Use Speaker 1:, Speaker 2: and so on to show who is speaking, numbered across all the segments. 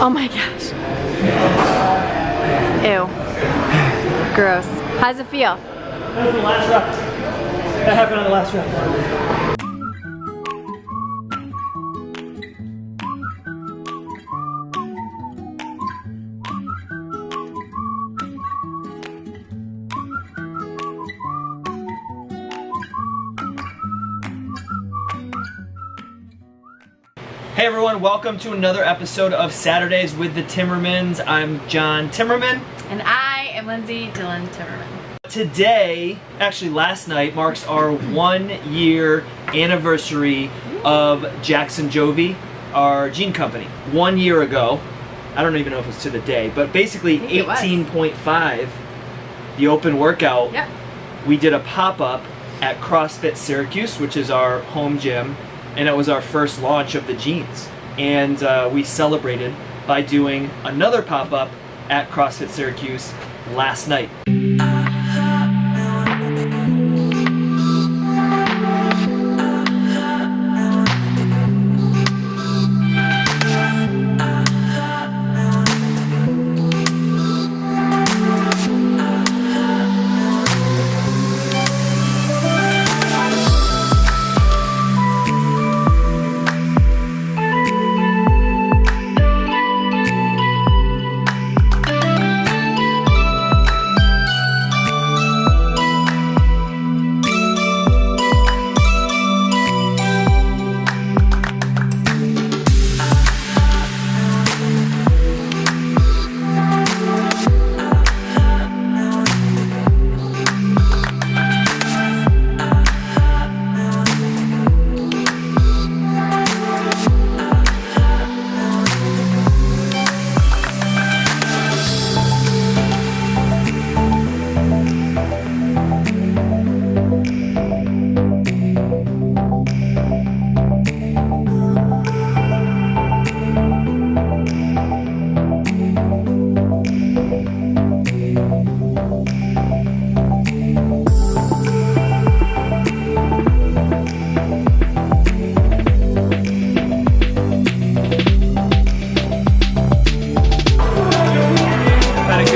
Speaker 1: Oh my gosh. Ew. Gross. How's it feel?
Speaker 2: That was the last rep. That happened on the last rep. everyone, welcome to another episode of Saturdays with the Timmermans. I'm John Timmerman.
Speaker 1: And I am Lindsay Dillon Timmerman.
Speaker 2: Today, actually last night, marks our one year anniversary of Jackson Jovi, our jean company. One year ago, I don't even know if it was to the day, but basically
Speaker 1: think it was.
Speaker 2: 18.5, the open workout,
Speaker 1: Yep.
Speaker 2: we did a pop-up at CrossFit Syracuse, which is our home gym, and it was our first launch of the jeans. And uh, we celebrated by doing another pop-up at CrossFit Syracuse last night.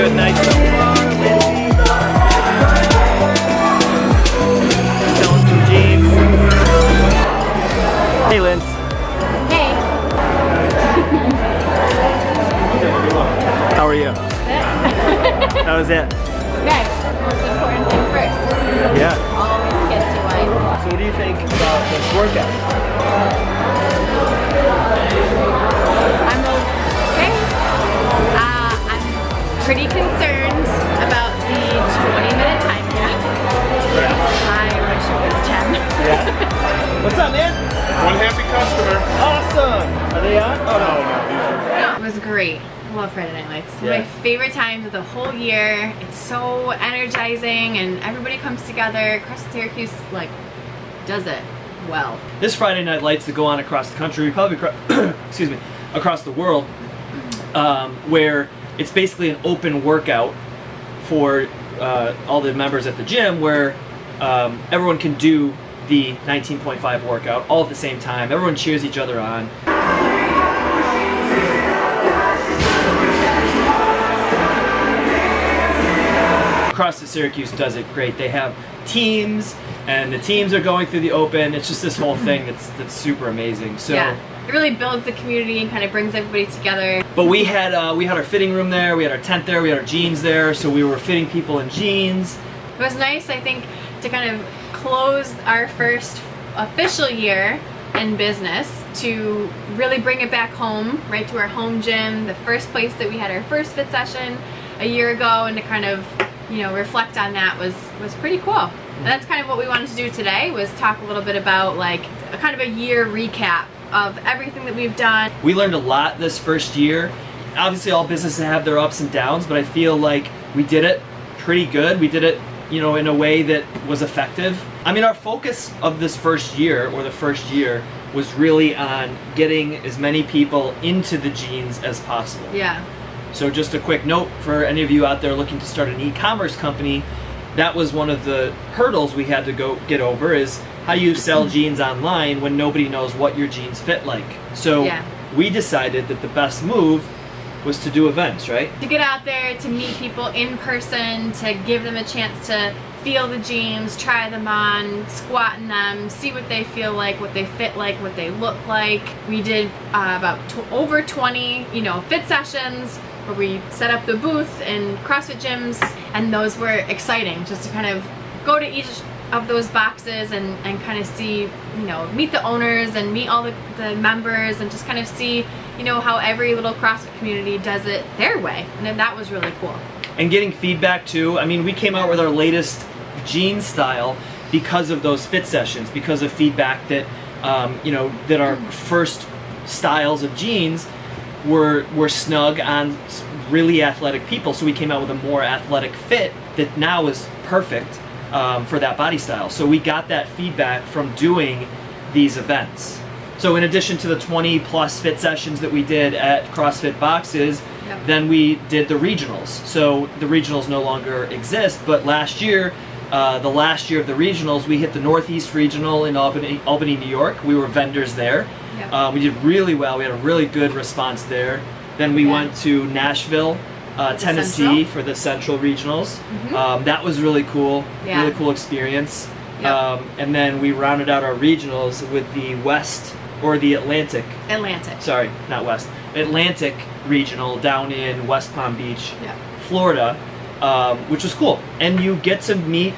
Speaker 2: Good night
Speaker 1: like does it well.
Speaker 2: This Friday Night Lights that go on across the country, probably across, excuse me, across the world, um, where it's basically an open workout for uh, all the members at the gym, where um, everyone can do the 19.5 workout all at the same time. Everyone cheers each other on. CrossFit Syracuse does it great. They have teams, and the teams are going through the open. It's just this whole thing that's that's super amazing. So.
Speaker 1: yeah. It really builds the community and kind of brings everybody together.
Speaker 2: But we had uh, we had our fitting room there, we had our tent there, we had our jeans there, so we were fitting people in jeans.
Speaker 1: It was nice, I think, to kind of close our first official year in business to really bring it back home, right to our home gym, the first place that we had our first fit session a year ago, and to kind of, you know, reflect on that was was pretty cool. And that's kind of what we wanted to do today was talk a little bit about like a kind of a year recap of everything that we've done.
Speaker 2: We learned a lot this first year. Obviously, all businesses have their ups and downs, but I feel like we did it pretty good. We did it, you know, in a way that was effective. I mean, our focus of this first year, or the first year, was really on getting as many people into the jeans as possible.
Speaker 1: Yeah.
Speaker 2: So just a quick note for any of you out there looking to start an e-commerce company, that was one of the hurdles we had to go get over is how you sell jeans online when nobody knows what your jeans fit like. So
Speaker 1: Yeah.
Speaker 2: we decided that the best move was to do events, right?
Speaker 1: to get out there to meet people in person to give them a chance to feel the jeans try them on squat in them see what they feel like what they fit like what they look like we did uh, about over 20 you know fit sessions where we set up the booth in crossfit gyms and those were exciting just to kind of go to each of those boxes and, and kind of see, you know, meet the owners and meet all the, the members and just kind of see, you know, how every little CrossFit community does it their way. And then that was really cool.
Speaker 2: and getting feedback too. I mean, we came out with our latest jean style because of those fit sessions, because of feedback that um, you know that our first styles of jeans were were snug on really athletic people. So we came out with a more athletic fit that now is perfect um, for that body style. So we got that feedback from doing these events. So in addition to the 20 plus fit sessions that we did at CrossFit Boxes,
Speaker 1: Yep.
Speaker 2: then we did the regionals. So the regionals no longer exist, but last year, uh, the last year of the regionals, we hit the Northeast Regional in Albany, Albany, New York. We were vendors there.
Speaker 1: Yep.
Speaker 2: Uh, we did really well. We had a really good response there. Then we
Speaker 1: Yeah.
Speaker 2: went to Nashville, uh, Tennessee
Speaker 1: Central.
Speaker 2: for the Central Regionals.
Speaker 1: Mhm.
Speaker 2: Um, that was really cool.
Speaker 1: Yeah.
Speaker 2: Really cool experience.
Speaker 1: Yep.
Speaker 2: Um, and then we rounded out our regionals with the West or the Atlantic
Speaker 1: Atlantic.
Speaker 2: sorry, not West, Atlantic Regional down in West Palm Beach,
Speaker 1: Yeah.
Speaker 2: Florida, um, which was cool. And you get to meet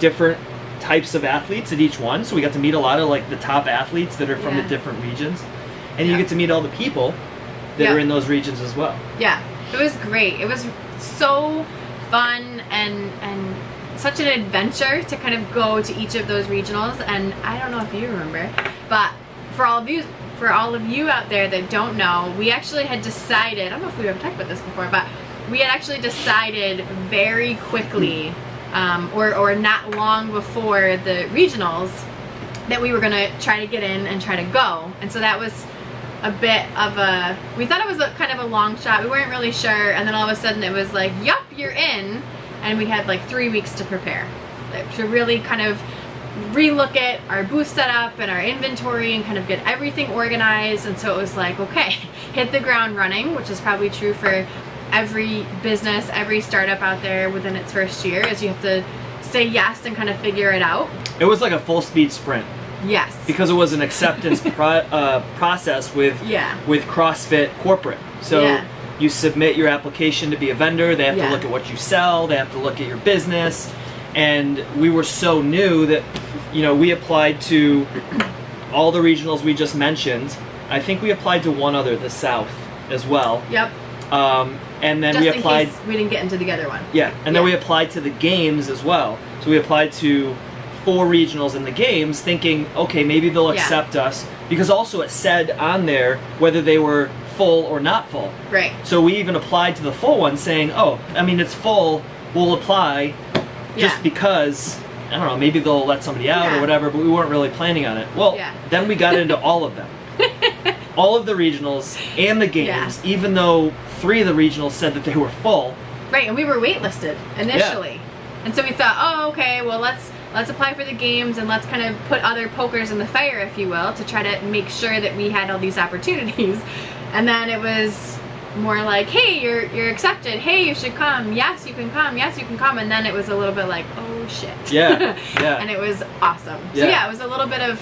Speaker 2: different types of athletes at each one. So we got to meet a lot of like the top athletes that are from
Speaker 1: Yeah.
Speaker 2: the different regions, and you get to meet all the people that
Speaker 1: Yeah.
Speaker 2: are in those regions as well.
Speaker 1: Yeah, it was great. It was so fun and and such an adventure to kind of go to each of those regionals. And I don't know if you remember, but for all of you, for all of you out there that don't know, we actually had decided. I don't know if we've ever talked about this before, but we had actually decided very quickly, um, or or not long before the regionals, that we were gonna try to get in and try to go. And so that was a bit of a we thought it was a kind of a long shot. We weren't really sure. And then all of a sudden it was like yup you're in. And we had like three weeks to prepare. To really kind of relook at our booth setup and our inventory and kind of get everything organized. And so it was like okay hit the ground running which is probably true for every business every startup out there within its first year is you have to say yes and kind of figure it out
Speaker 2: It was like a full speed sprint
Speaker 1: yes
Speaker 2: because it was an acceptance pro- uh, process with
Speaker 1: yeah
Speaker 2: with CrossFit corporate. So
Speaker 1: Yeah.
Speaker 2: you submit your application to be a vendor. They have
Speaker 1: Yeah.
Speaker 2: to look at what you sell. They have to look at your business. And we were so new that, you know, we applied to all the regionals we just mentioned. I think we applied to one other, the South, as well.
Speaker 1: yep
Speaker 2: Um, and then
Speaker 1: just
Speaker 2: we applied.
Speaker 1: we didn't get into the other one
Speaker 2: Yeah, and then we applied to the games as well. So we applied to four regionals in the games, thinking, okay, maybe they'll
Speaker 1: Yeah.
Speaker 2: accept us. Because also it said on there whether they were full or not full.
Speaker 1: right
Speaker 2: So we even applied to the full one, saying, oh, I mean, it's full, we'll apply just
Speaker 1: Yeah.
Speaker 2: because, I don't know, maybe they'll let somebody out
Speaker 1: Yeah.
Speaker 2: or whatever, but we weren't really planning on it. Well,
Speaker 1: Yeah.
Speaker 2: then we got into all of them. all of the regionals and the games, even though three of the regionals said that they were full.
Speaker 1: Right, and we were waitlisted initially. And so we thought, oh, okay, well let's let's apply for the games and let's kind of put other pokers in the fire, if you will, to try to make sure that we had all these opportunities. And then it was more like, hey, you're you're accepted. Hey, you should come. Yes, you can come. Yes, you can come. And then it was a little bit like, oh shit.
Speaker 2: Yeah, yeah.
Speaker 1: and it was awesome.
Speaker 2: Yeah.
Speaker 1: So yeah, it was a little bit of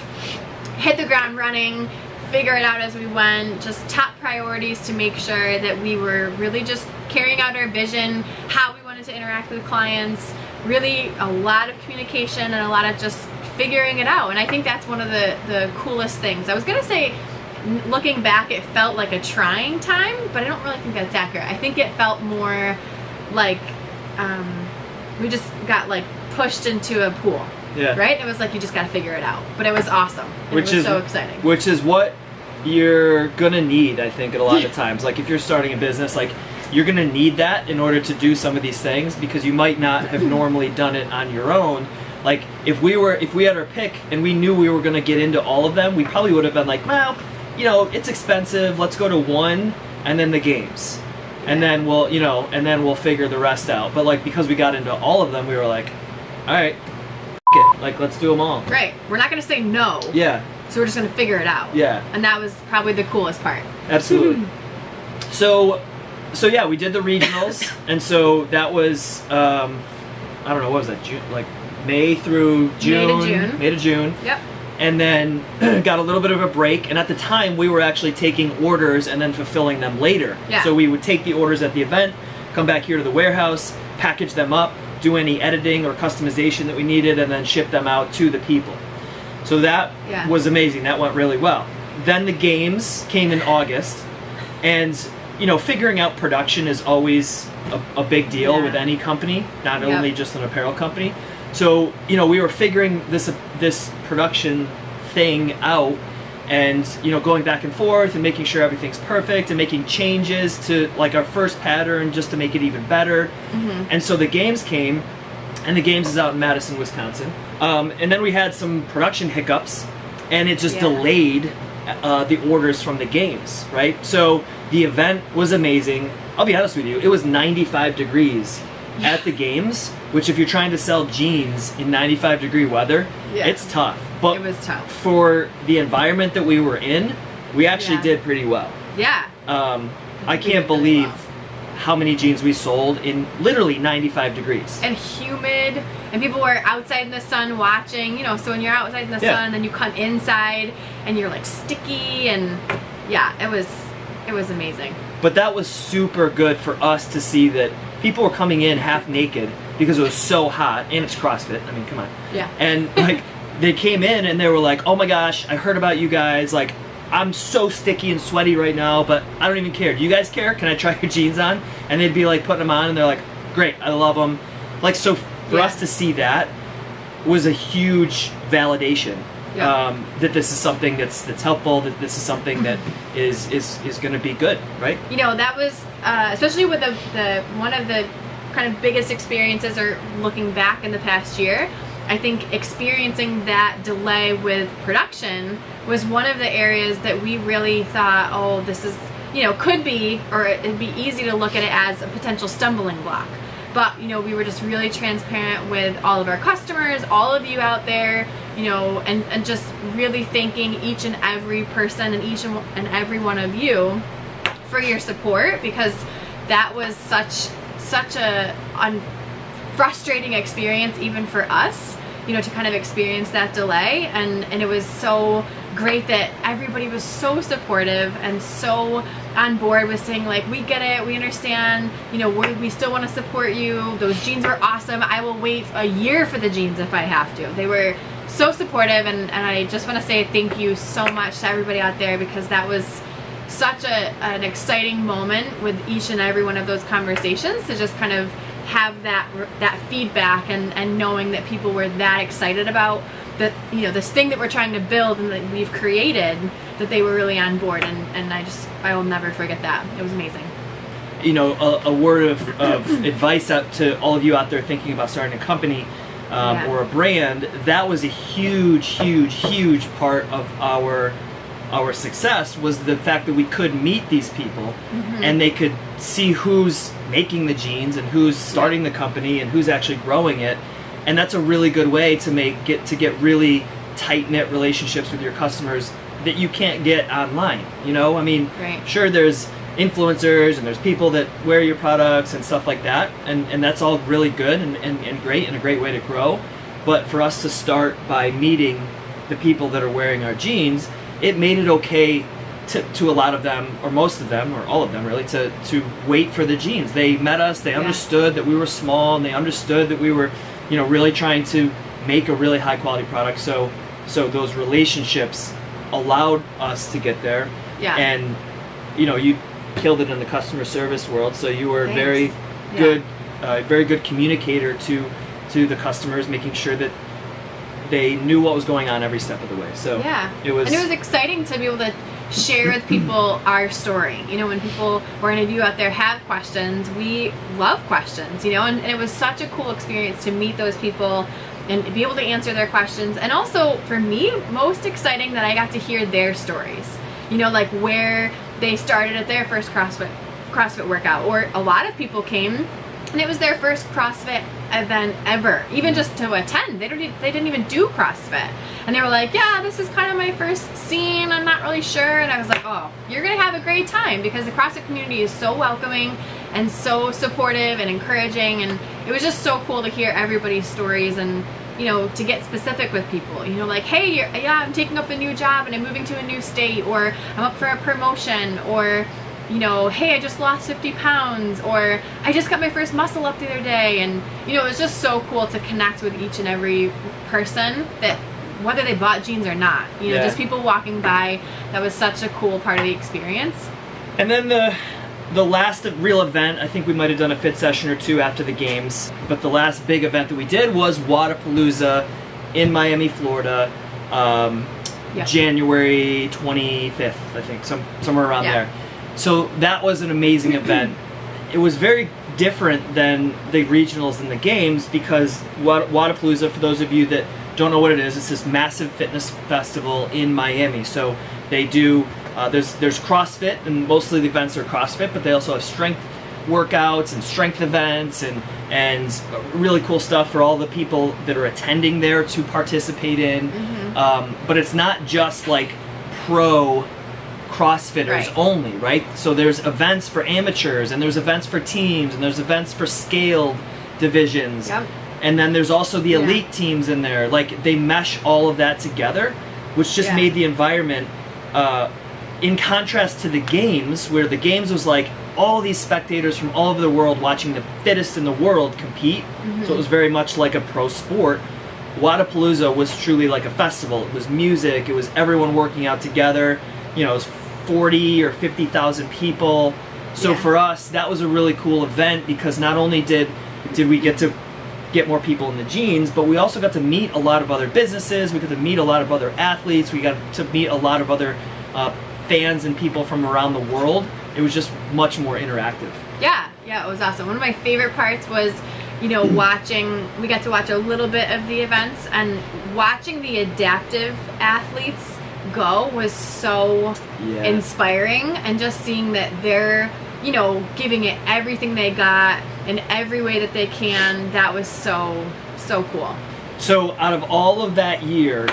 Speaker 1: hit the ground running, figure it out as we went, just top priorities to make sure that we were really just carrying out our vision, how we wanted to interact with clients, really a lot of communication and a lot of just figuring it out. And I think that's one of the, the coolest things. I was gonna say, looking back, it felt like a trying time, but I don't really think that's accurate. I think it felt more like um, we just got like pushed into a pool
Speaker 2: yeah.
Speaker 1: right? It was like you just got to figure it out, but it was awesome.
Speaker 2: Which
Speaker 1: it was
Speaker 2: is-
Speaker 1: so exciting.
Speaker 2: which is what you're gonna need i think at a lot of times like if you're starting a business like you're gonna need that in order to do some of these things because you might not have normally done it on your own like if we were if we had our pick and we knew we were gonna get into all of them we probably would have been like well you know it's expensive let's go to one and then the games and then we'll you know and then we'll figure the rest out but like because we got into all of them we were like all right it like let's do them all
Speaker 1: Right. We're not going to say no,
Speaker 2: yeah
Speaker 1: so we're just going to figure it out.
Speaker 2: yeah
Speaker 1: And that was probably the coolest part.
Speaker 2: Absolutely. so so yeah, we did the regionals, and so that was um, I don't know what was that June like May through June,
Speaker 1: June.
Speaker 2: May to June,
Speaker 1: Yep.
Speaker 2: and then got a little bit of a break. And at the time, we were actually taking orders and then fulfilling them later.
Speaker 1: Yeah.
Speaker 2: So we would take the orders at the event, come back here to the warehouse, package them up, do any editing or customization that we needed, and then ship them out to the people. So that
Speaker 1: Yeah.
Speaker 2: was amazing. That went really well. Then the games came in August, and you know, figuring out production is always a, a big deal
Speaker 1: Yeah.
Speaker 2: with any company, not
Speaker 1: Yep.
Speaker 2: only just an apparel company. So you know, we were figuring this this production thing out, and you know, going back and forth and making sure everything's perfect and making changes to like our first pattern just to make it even better. And so the games came, and the games is out in Madison, Wisconsin. Um, and then we had some production hiccups, and it just
Speaker 1: Yeah.
Speaker 2: delayed uh, the orders from the games, right? So the event was amazing. I'll be honest with you, it was 95 degrees at the games, which if you're trying to sell jeans in 95 degree weather,
Speaker 1: Yeah.
Speaker 2: it's tough. But
Speaker 1: It was tough.
Speaker 2: for the environment that we were in, we actually
Speaker 1: Yeah.
Speaker 2: did pretty well.
Speaker 1: Yeah.
Speaker 2: Um, I can't believe
Speaker 1: well.
Speaker 2: how many jeans we sold in literally 95 degrees.
Speaker 1: and humid and people were outside in the sun watching you know so when you're outside in the
Speaker 2: Yeah.
Speaker 1: sun then you come inside and you're like sticky and yeah it was it was amazing
Speaker 2: But that was super good for us to see that people were coming in half naked because it was so hot and it's CrossFit. I mean, come on.
Speaker 1: yeah
Speaker 2: And like they came in and they were like, "Oh my gosh, I heard about you guys. Like I'm so sticky and sweaty right now, but I don't even care. Do you guys care? Can I try your jeans on?" And they'd be like putting them on and they're like, "Great, I love them." Like so for
Speaker 1: Yeah.
Speaker 2: us to see that was a huge validation
Speaker 1: Yeah.
Speaker 2: um, that this is something that's that's helpful. That this is something that is is is going to be good, right?
Speaker 1: you know that was uh, especially with the, the one of the kind of biggest experiences or looking back in the past year i think experiencing that delay with production was one of the areas that we really thought oh this is you know could be or it'd be easy to look at it as a potential stumbling block. But you know we were just really transparent with all of our customers all of you out there you know and, and just really thanking each and every person and each and every one of you for your support because that was such such a frustrating experience even for us you know to kind of experience that delay. And and it was so great that everybody was so supportive and so on board with saying like we get it. We understand. You know we we still want to support you. Those jeans were awesome. I will wait a year for the jeans if i have to. They were so supportive. And, and i just want to say thank you so much to everybody out there because that was such a, an exciting moment with each and every one of those conversations to just kind of have that that feedback and and knowing that people were that excited about that you know this thing that we're trying to build and that we've created that they were really on board and and I just I will never forget that it was amazing
Speaker 2: you know, a, a word of, of advice out to all of you out there thinking about starting a company um,
Speaker 1: Yeah.
Speaker 2: or a brand, that was a huge, huge, huge part of our our success was the fact that we could meet these people
Speaker 1: Mm-hmm.
Speaker 2: and they could see who's making the jeans and who's starting the company and who's actually growing it and that's a really good way to make get to get really tight knit relationships with your customers that you can't get online you know i mean
Speaker 1: Right.
Speaker 2: sure there's influencers and there's people that wear your products and stuff like that and, and that's all really good and, and, and great and a great way to grow but for us to start by meeting the people that are wearing our jeans it made it okay to, to a lot of them or most of them or all of them really to, to wait for the jeans they met us they
Speaker 1: Yeah.
Speaker 2: understood that we were small and they understood that we were you know really trying to make a really high quality product so so those relationships allowed us to get there
Speaker 1: Yeah.
Speaker 2: and you know you killed it in the customer service world so you were a
Speaker 1: Thanks.
Speaker 2: very
Speaker 1: Yeah.
Speaker 2: good uh, very good communicator to to the customers making sure that they knew what was going on every step of the way so
Speaker 1: Yeah.
Speaker 2: it was
Speaker 1: And it was exciting to be able to share with people our story. You know, when people or any of you out there have questions, we love questions, you know, and, and it was such a cool experience to meet those people and be able to answer their questions. And also for me, most exciting that I got to hear their stories. You know, like where they started at their first CrossFit CrossFit workout. Or a lot of people came and it was their first CrossFit event ever, even just to attend. They don't, they didn't even do CrossFit, and they were like, "Yeah, this is kind of my first scene. I'm not really sure." And I was like, "Oh, you're gonna have a great time because the CrossFit community is so welcoming and so supportive and encouraging, and it was just so cool to hear everybody's stories and." You know, to get specific with people, you know, like, hey, yeah, I'm taking up a new job and I'm moving to a new state, or I'm up for a promotion, or you know, hey, I just lost 50 pounds, or I just got my first muscle up the other day. And, you know, it was just so cool to connect with each and every person that whether they bought jeans or not, you know,
Speaker 2: Yeah.
Speaker 1: just people walking by, that was such a cool part of the experience.
Speaker 2: And then the the last real event, I think we might have done a fit session or two after the games, but the last big event that we did was Wodapalooza in Miami, Florida, um,
Speaker 1: Yeah.
Speaker 2: January 25th, I think, some somewhere around
Speaker 1: Yeah.
Speaker 2: there. So that was an amazing event. It was very different than the regionals and the games because Wad- Wodapalooza, for those of you that don't know what it is, it's this massive fitness festival in Miami. So they do uh, there's there's CrossFit and mostly the events are CrossFit, but they also have strength workouts and strength events and and really cool stuff for all the people that are attending there to participate in. Um, but it's not just like pro CrossFitters
Speaker 1: Right.
Speaker 2: only, right? So there's events for amateurs and there's events for teams and there's events for scaled divisions.
Speaker 1: Yep.
Speaker 2: And then there's also the
Speaker 1: Yeah.
Speaker 2: elite teams in there. Like they mesh all of that together, which just
Speaker 1: Yeah.
Speaker 2: made the environment uh, in contrast to the games, where the games was like all these spectators from all over the world watching the fittest in the world compete. So it was very much like a pro sport. Wodapalooza was truly like a festival. It was music. It was everyone working out together. You know, it was 40 or 50,000 people. So
Speaker 1: Yeah.
Speaker 2: for us, that was a really cool event because not only did did we get to get more people in the jeans, but we also got to meet a lot of other businesses. We got to meet a lot of other athletes. We got to meet a lot of other uh, fans and people from around the world. It was just much more interactive.
Speaker 1: Yeah, yeah, it was awesome. One of my favorite parts was, you know, watching, we got to watch a little bit of the events and watching the adaptive athletes go was so
Speaker 2: Yeah.
Speaker 1: inspiring and just seeing that they're, you know, giving it everything they got in every way that they can. That was so, so cool.
Speaker 2: So, out of all of that year,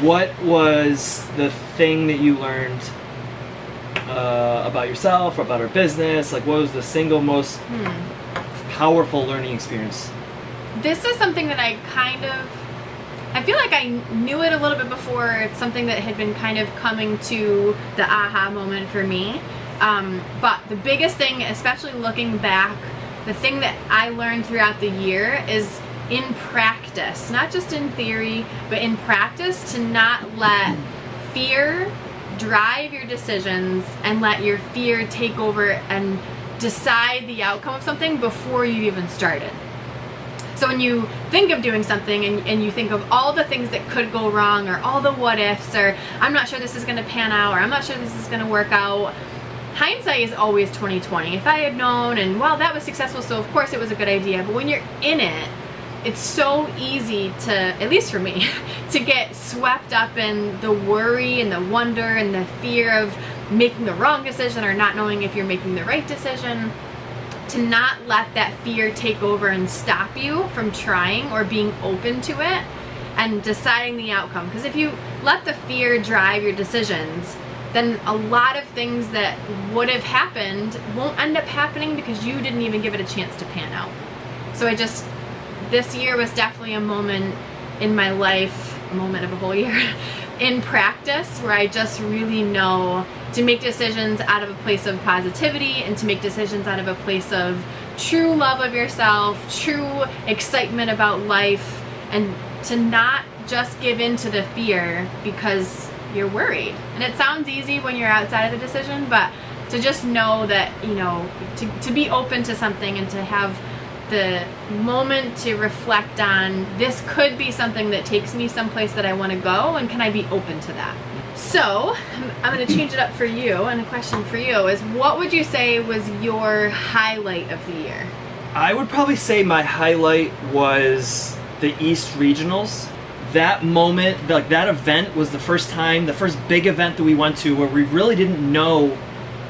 Speaker 2: what was the thing that you learned uh, about yourself or about our business? Like, what was the single most
Speaker 1: Hmm.
Speaker 2: powerful learning experience?
Speaker 1: This is something that I kind of I feel like I knew it a little bit before. It's something that had been kind of coming to the aha moment for me. Um, but the biggest thing, especially looking back, the thing that I learned throughout the year is in practice, not just in theory, but in practice, to not let fear drive your decisions and let your fear take over and decide the outcome of something before you even started. So when you think of doing something and, and you think of all the things that could go wrong or all the what ifs or I'm not sure this is gonna pan out or I'm not sure this is gonna work out, hindsight is always 2020. If I had known and well that was successful so of course it was a good idea, but when you're in it, it's so easy to, at least for me, to get swept up in the worry and the wonder and the fear of making the wrong decision or not knowing if you're making the right decision to not let that fear take over and stop you from trying or being open to it and deciding the outcome. Because if you let the fear drive your decisions, then a lot of things that would have happened won't end up happening because you didn't even give it a chance to pan out. So I just, this year was definitely a moment in my life, moment of a whole year, in practice where I just really know to make decisions out of a place of positivity and to make decisions out of a place of true love of yourself, true excitement about life, and to not just give in to the fear because you're worried. And it sounds easy when you're outside of the decision, but to just know that, you know, to, to be open to something and to have the moment to reflect on this could be something that takes me someplace that I want to go and can I be open to that? So, I'm- going to change it up for you and a question for you is what would you say was your highlight of the year?
Speaker 2: I would probably say my highlight was the East Regionals. That moment, like that event was the first time, the first big event that we went to where we really didn't know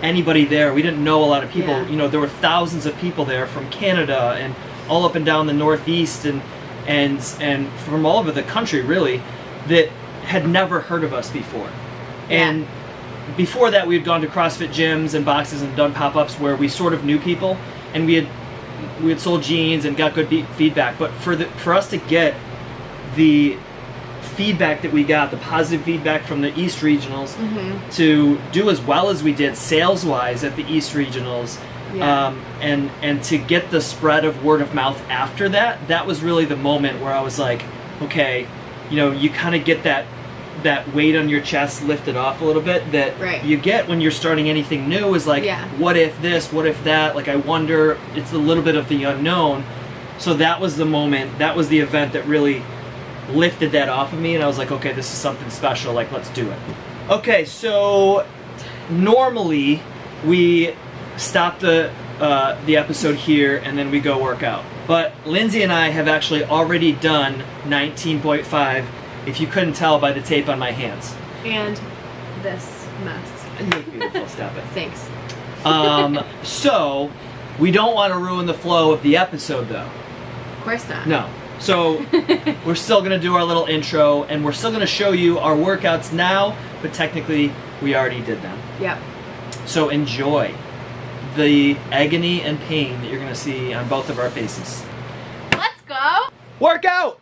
Speaker 2: anybody there. We didn't know a lot of people.
Speaker 1: Yeah.
Speaker 2: You know, there were thousands of people there from Canada and all up and down the Northeast and and and from all over the country really that had never heard of us before.
Speaker 1: Yeah.
Speaker 2: And before that, we had gone to CrossFit gyms and boxes and done pop-ups where we sort of knew people, and we had we had sold jeans and got good be- feedback. But for the for us to get the feedback that we got, the positive feedback from the East Regionals,
Speaker 1: Mm-hmm.
Speaker 2: to do as well as we did sales wise at the East Regionals,
Speaker 1: Yeah.
Speaker 2: um, and and to get the spread of word of mouth after that, that was really the moment where I was like, okay, you know, you kind of get that that weight on your chest lifted off a little bit that
Speaker 1: Right.
Speaker 2: you get when you're starting anything new is like
Speaker 1: Yeah.
Speaker 2: what if this what if that like i wonder it's a little bit of the unknown so that was the moment that was the event that really lifted that off of me and i was like okay this is something special like let's do it okay so normally we stop the uh, the episode here and then we go work out but lindsay and i have actually already done 19.5 if you couldn't tell by the tape on my hands
Speaker 1: And this mess.
Speaker 2: beautiful stop it
Speaker 1: Thanks.
Speaker 2: um, so we don't want to ruin the flow of the episode though
Speaker 1: Of course not.
Speaker 2: no so we're still going to do our little intro and we're still going to show you our workouts now but technically we already did them
Speaker 1: Yep.
Speaker 2: so enjoy the agony and pain that you're going to see on both of our faces
Speaker 1: Let's go.
Speaker 2: workout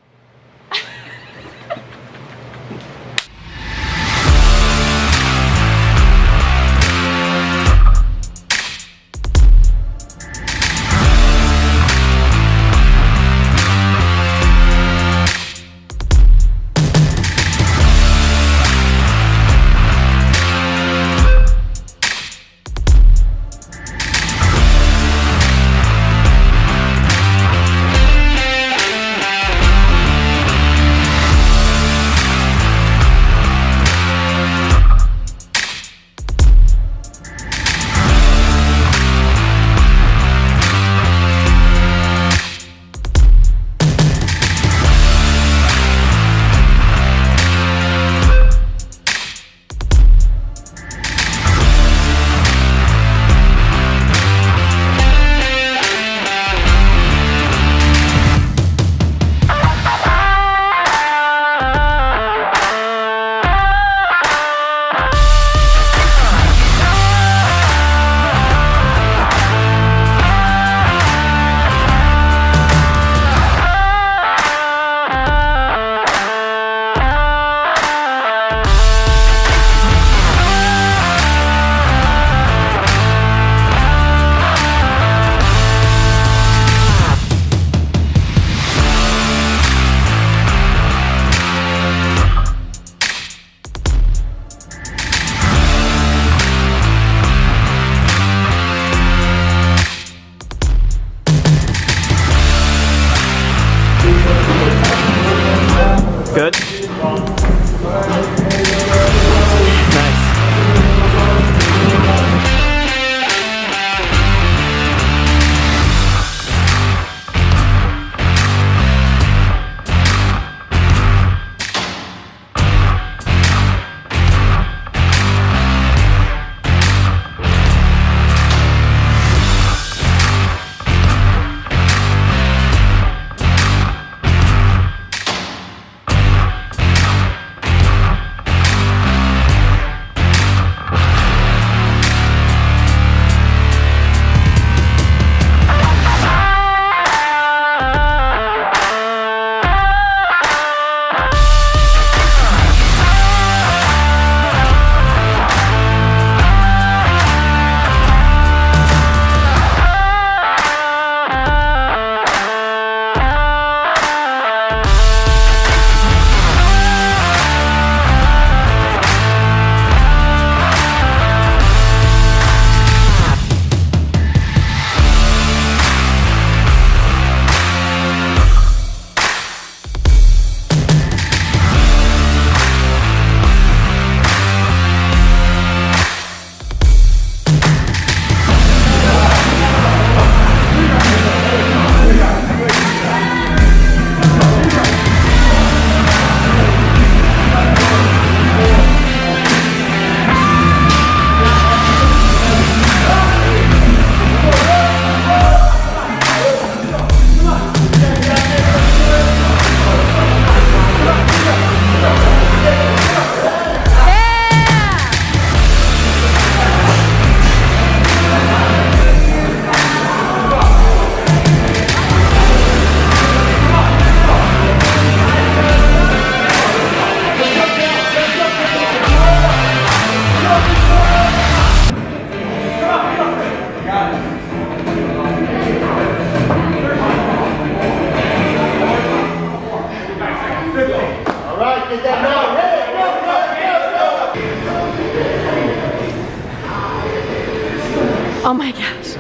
Speaker 1: gosh.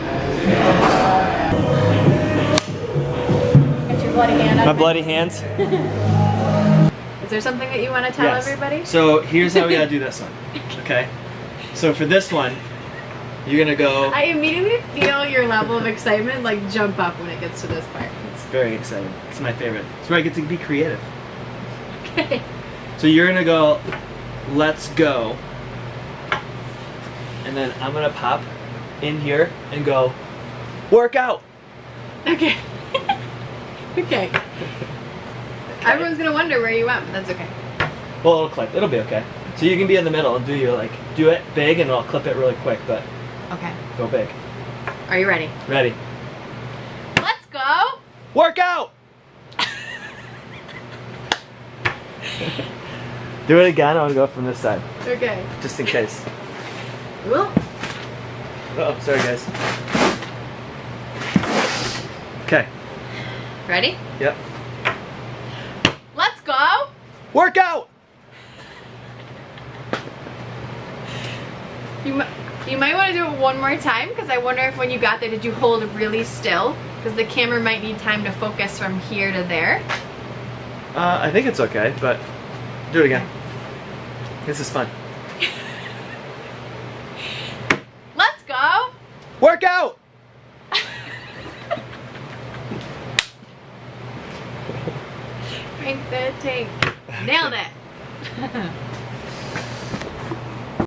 Speaker 1: Got your bloody hand
Speaker 2: My bloody hands.
Speaker 1: Is there something that you want to tell
Speaker 2: Yes.
Speaker 1: everybody?
Speaker 2: So here's how we gotta do this one. Okay. So for this one, you're gonna go.
Speaker 1: I immediately feel your level of excitement like jump up when it gets to this part.
Speaker 2: It's very exciting. It's my favorite. It's where I get to be creative.
Speaker 1: Okay.
Speaker 2: So you're gonna go, let's go. And then I'm gonna pop in here and go, work out.
Speaker 1: Okay. okay. Everyone's gonna wonder where you went, but that's okay.
Speaker 2: Well, it'll clip. It'll be okay. So you can be in the middle and do your like, do it big and I'll clip it really quick, but
Speaker 1: Okay.
Speaker 2: go big.
Speaker 1: Are you ready?
Speaker 2: Ready?
Speaker 1: Let's go.
Speaker 2: Work out! do it again. I'll go from this side,
Speaker 1: Okay.
Speaker 2: just in case.
Speaker 1: Well,
Speaker 2: Oh, sorry guys. Okay.
Speaker 1: ready?
Speaker 2: Yep.
Speaker 1: Let's go.
Speaker 2: Workout!
Speaker 1: You you might want to do it one more time because I wonder if when you got there, did you hold really still? Because the camera might need time to focus from here to there.
Speaker 2: Uh, I think it's okay, but do it again. This is fun.